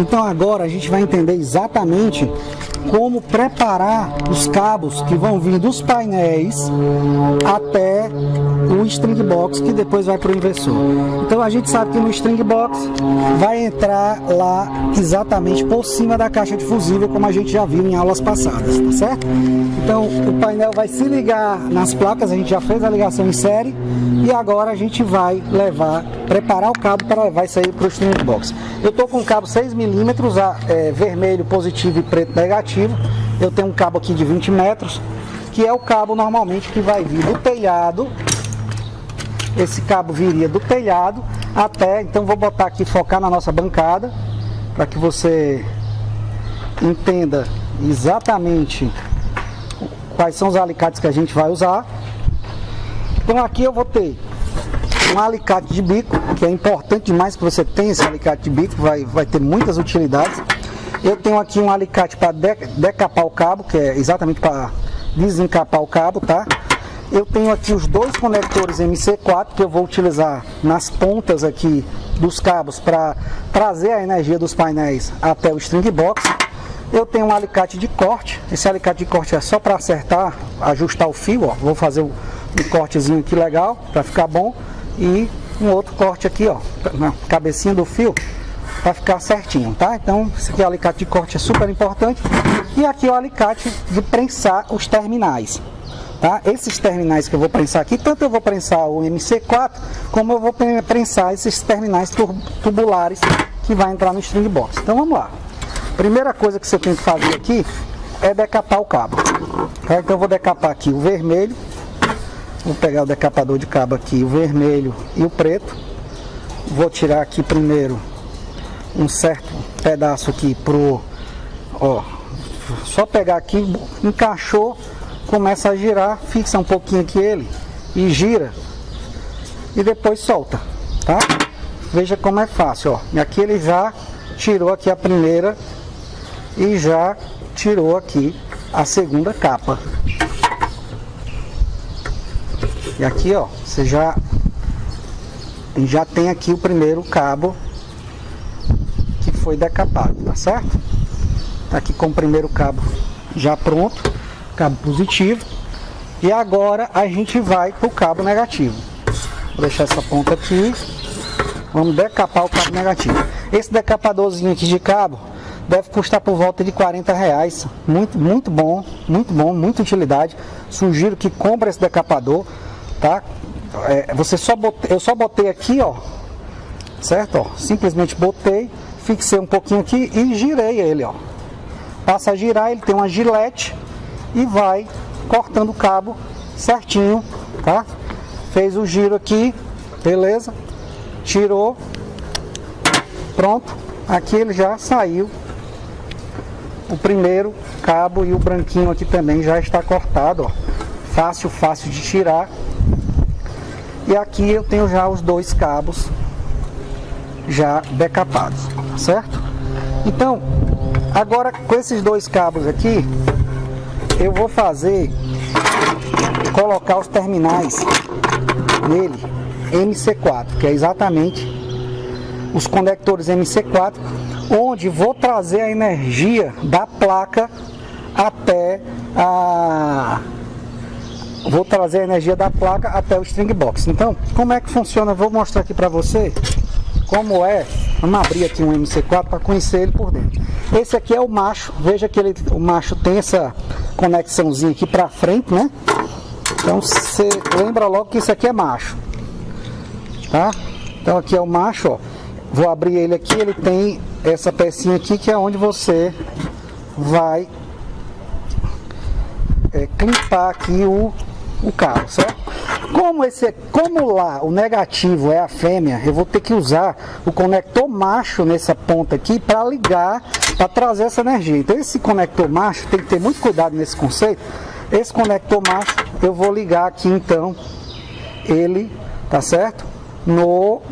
Então agora a gente vai entender exatamente como preparar os cabos que vão vir dos painéis até o string box que depois vai para o inversor. Então a gente sabe que no string box vai entrar lá exatamente por cima da caixa de fusível, como a gente já viu em aulas passadas, tá certo? Então o painel vai se ligar nas placas, a gente já fez a ligação em série e agora a gente vai levar, preparar o cabo para levar isso aí para o string box. Eu estou com um cabo 6 milímetros, é, vermelho positivo e preto negativo. Eu tenho um cabo aqui de 20 metros, que é o cabo normalmente que vai vir do telhado. Esse cabo viria do telhado até, então vou botar aqui, focar na nossa bancada, para que você entenda exatamente quais são os alicates que a gente vai usar. Então aqui eu vou ter um alicate de bico, que é importante demais que você tenha esse alicate de bico, vai, vai ter muitas utilidades. Eu tenho aqui um alicate para decapar o cabo, que é exatamente para desencapar o cabo, tá? Eu tenho aqui os dois conectores MC4 que eu vou utilizar nas pontas aqui dos cabos para trazer a energia dos painéis até o string box. Eu tenho um alicate de corte, esse alicate de corte é só para acertar, ajustar o fio, ó. Vou fazer um cortezinho aqui legal para ficar bom e um outro corte aqui, ó, na cabecinha do fio, para ficar certinho, tá? Então, esse aqui é o alicate de corte, é super importante. E aqui é o alicate de prensar os terminais. Tá? Esses terminais que eu vou prensar aqui, tanto eu vou prensar o MC4, como eu vou prensar esses terminais tubulares que vai entrar no string box. Então vamos lá. Primeira coisa que você tem que fazer aqui é decapar o cabo. Tá? Então eu vou decapar aqui o vermelho, Vou pegar o decapador de cabo aqui, o vermelho e o preto. Vou tirar aqui primeiro um certo pedaço aqui pro, ó, só pegar aqui, encaixou, começa a girar, fixa um pouquinho aqui ele e gira e depois solta, tá? Veja como é fácil, ó. E aqui ele já tirou aqui a primeira e já tirou aqui a segunda capa. E aqui, ó, você já já tem aqui o primeiro cabo foi decapado, tá certo? Tá aqui com o primeiro cabo já pronto, cabo positivo. E agora a gente vai pro cabo negativo. Vou deixar essa ponta aqui. Vamos decapar o cabo negativo. Esse decapadorzinho aqui de cabo deve custar por volta de 40 reais. Muito, muito bom, muito bom, muita utilidade. Sugiro que compre esse decapador tá? É, você só botei, eu só botei aqui, ó, certo? Ó, simplesmente botei, fixei um pouquinho aqui e girei ele, ó. Passa a girar, ele tem uma gilete e vai cortando o cabo certinho, tá? Fez o giro aqui, beleza? Tirou, pronto. Aqui ele já saiu o primeiro cabo e o branquinho aqui também já está cortado, ó. Fácil, fácil de tirar. E aqui eu tenho já os dois cabos já decapados, certo? Então, agora com esses dois cabos aqui, eu vou fazer, colocar os terminais nele, MC4, que é exatamente os conectores MC4, onde vou trazer a energia da placa até a vou trazer a energia da placa até o string box. Então, como é que funciona? Vou mostrar aqui para você como é. Vamos abrir aqui um MC4 para conhecer ele por dentro. Esse aqui é o macho. Veja que ele, o macho tem essa conexãozinha aqui para frente, né? Então, você lembra logo que esse aqui é macho. Tá? Então, aqui é o macho, ó. Vou abrir ele aqui, ele tem essa pecinha aqui que é onde você vai é, clipar aqui o o carro, certo? Como, esse, como lá o negativo é a fêmea, eu vou ter que usar o conector macho nessa ponta aqui para ligar, para trazer essa energia. Então esse conector macho, tem que ter muito cuidado nesse conceito. Esse conector macho, eu vou ligar aqui então, ele, tá certo? No,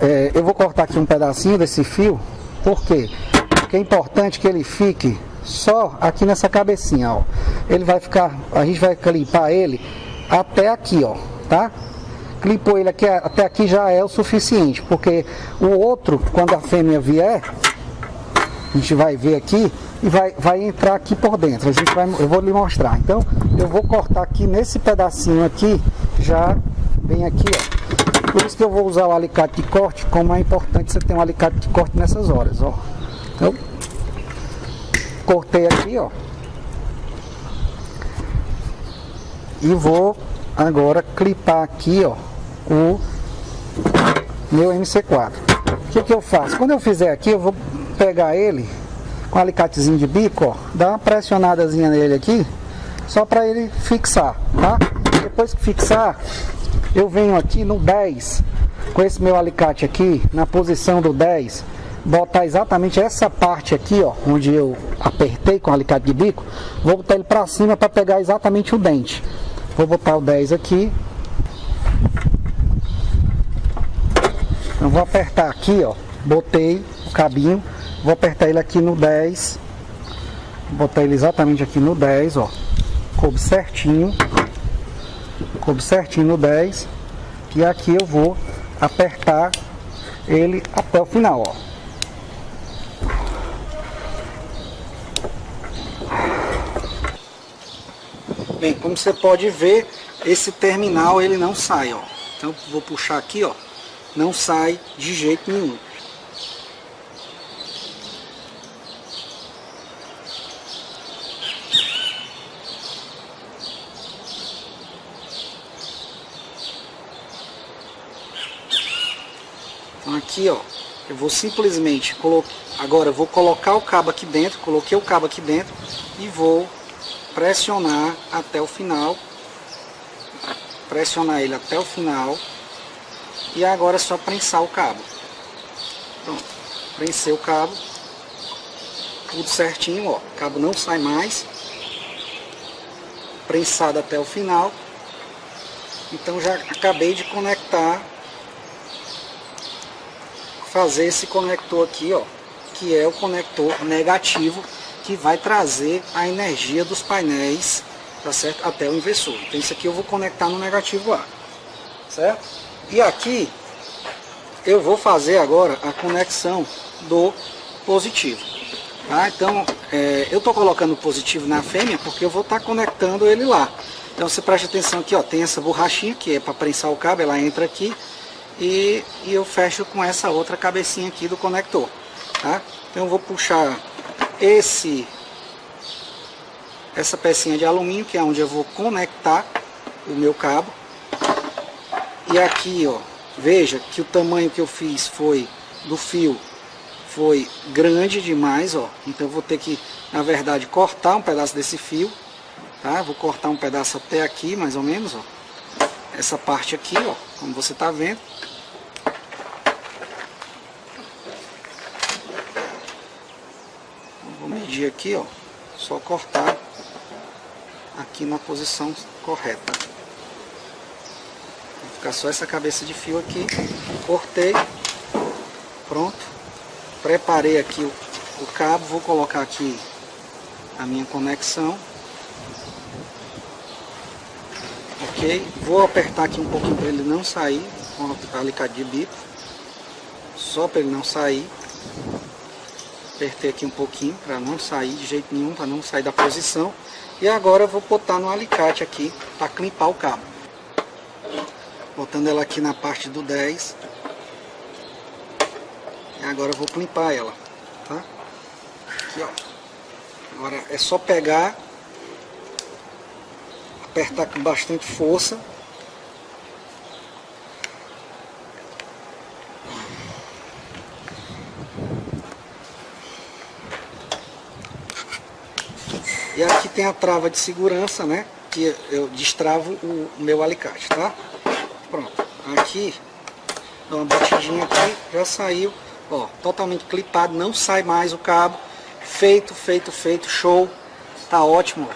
é, eu vou cortar aqui um pedacinho desse fio, por quê? Porque é importante que ele fique só aqui nessa cabecinha, ó. Ele vai ficar, a gente vai clipar ele até aqui, ó, tá? Clipou ele aqui, até aqui já é o suficiente, porque o outro, quando a fêmea vier, A gente vai ver aqui e vai, vai entrar aqui por dentro. A gente vai, eu vou lhe mostrar. Então, eu vou cortar aqui nesse pedacinho aqui, já bem aqui, ó. Por isso que eu vou usar o alicate de corte, como é importante você ter um alicate de corte nessas horas, ó. Então, cortei aqui, ó. E vou agora clipar aqui, ó, o meu MC4. O que que eu faço? Quando eu fizer aqui, eu vou pegar ele com um alicatezinho de bico, ó, dar uma pressionadazinha nele aqui, só para ele fixar, tá? Depois que fixar, eu venho aqui no 10, com esse meu alicate aqui, na posição do 10, botar exatamente essa parte aqui, ó, onde eu apertei com o alicate de bico, vou botar ele para cima para pegar exatamente o dente. Vou botar o 10 aqui. Então vou apertar aqui, ó, botei o cabinho, vou apertar ele aqui no 10. Vou botar ele exatamente aqui no 10, ó. Coube certinho. Coube certinho no 10. E aqui eu vou apertar ele até o final, ó. Bem, como você pode ver, esse terminal ele não sai, ó. Então vou puxar aqui, ó. Não sai de jeito nenhum. Então aqui, ó, eu vou simplesmente colocar, agora eu vou colocar o cabo aqui dentro, coloquei o cabo aqui dentro e vou pressionar até o final, pressionar ele até o final. E agora é só prensar o cabo. Pronto, prensei o cabo, tudo certinho, ó, o cabo não sai mais, prensado até o final, então já acabei de conectar, fazer esse conector aqui, ó, que é o conector negativo que vai trazer a energia dos painéis tá certo? até o inversor. Então isso aqui eu vou conectar no negativo A, certo? E aqui eu vou fazer agora a conexão do positivo. Tá? Então é, eu estou colocando o positivo na fêmea porque eu vou estar tá conectando ele lá. Então você preste atenção aqui, ó, tem essa borrachinha que é para prensar o cabo, ela entra aqui e, e eu fecho com essa outra cabecinha aqui do conector. Tá? Então eu vou puxar esse essa pecinha de alumínio, que é onde eu vou conectar o meu cabo. E aqui, ó, veja que o tamanho que eu fiz foi do fio foi grande demais, ó. Então eu vou ter que, na verdade, cortar um pedaço desse fio, tá? Vou cortar um pedaço até aqui, mais ou menos, ó. Essa parte aqui, ó, como você tá vendo. Aqui, ó, só cortar aqui na posição correta. Vai ficar só essa cabeça de fio aqui, cortei, pronto, preparei aqui o, o cabo, vou colocar aqui a minha conexão, ok, vou apertar aqui um pouquinho para ele não sair, com o alicate de bico, só para ele não sair, apertei aqui um pouquinho para não sair de jeito nenhum, para não sair da posição. E agora eu vou botar no alicate aqui para clipar o cabo. Botando ela aqui na parte do 10. E agora eu vou clipar ela, tá? Aqui, ó. Agora é só pegar, apertar com bastante força Aqui tem a trava de segurança, né? Que eu destravo o meu alicate, tá? Pronto. Aqui, dá uma batidinha aqui, já saiu. Ó, totalmente clipado, não sai mais o cabo. Feito, feito, feito, show. Tá ótimo,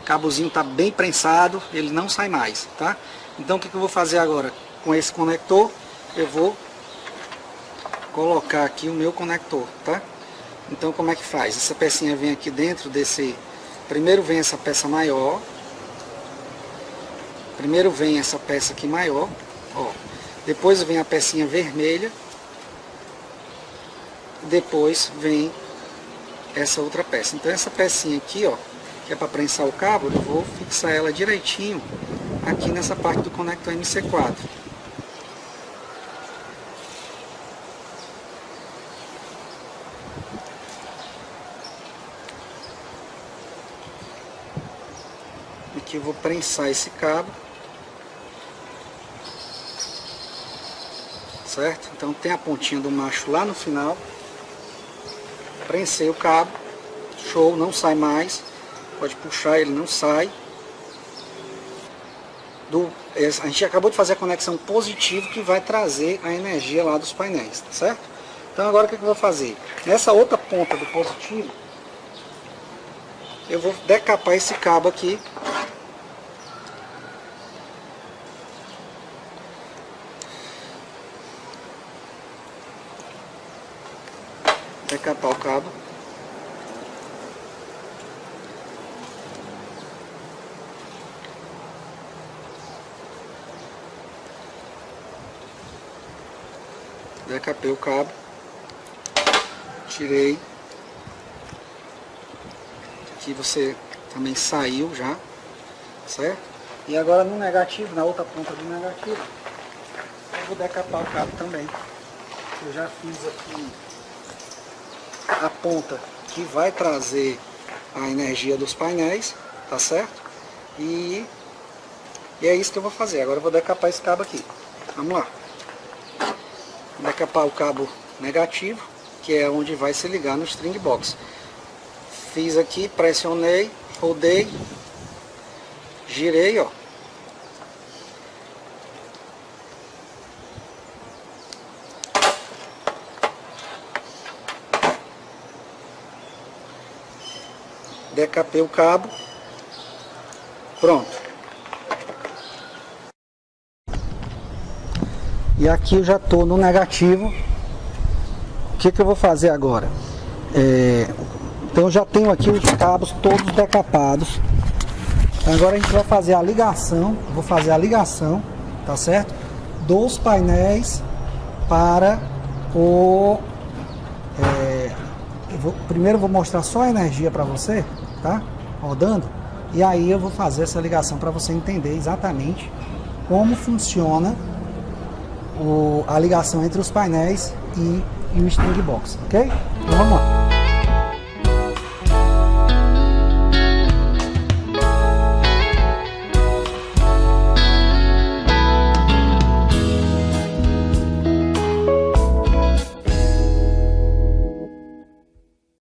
O cabozinho tá bem prensado, ele não sai mais, tá? Então o que, que eu vou fazer agora? Com esse conector, eu vou colocar aqui o meu conector, tá? Então como é que faz? Essa pecinha vem aqui dentro desse Primeiro vem essa peça maior. Primeiro vem essa peça aqui maior. Ó. Depois vem a pecinha vermelha. Depois vem essa outra peça. Então essa pecinha aqui, ó, que é para prensar o cabo, eu vou fixar ela direitinho aqui nessa parte do conector MC4. Vou prensar esse cabo. Certo? Então tem a pontinha do macho lá no final. Prensei o cabo. Show, não sai mais. Pode puxar, ele não sai. Do, a gente acabou de fazer a conexão positiva que vai trazer a energia lá dos painéis, tá certo? Então agora o que, que eu vou fazer? Nessa outra ponta do positivo, eu vou decapar esse cabo aqui decapar o cabo. Decapei o cabo. Tirei. Aqui você também saiu já, certo? E agora no negativo, na outra ponta do negativo, eu vou decapar o cabo também. Eu já fiz aqui a ponta que vai trazer a energia dos painéis, tá certo? E, e é isso que eu vou fazer. Agora eu vou decapar esse cabo aqui. Vamos lá. Decapar o cabo negativo, que é onde vai se ligar no string box. Fiz aqui, pressionei, rodei, girei, ó. Decapei o cabo, pronto. E aqui eu já estou no negativo. O que, que eu vou fazer agora? É, então eu já tenho aqui os cabos todos decapados. Agora a gente vai fazer a ligação, vou fazer a ligação, tá certo? Dos painéis para o... É, eu vou, primeiro eu vou mostrar só a energia para você, tá? Rodando. E aí eu vou fazer essa ligação para você entender exatamente como funciona o, a ligação entre os painéis e, e o string box, ok? Então vamos lá.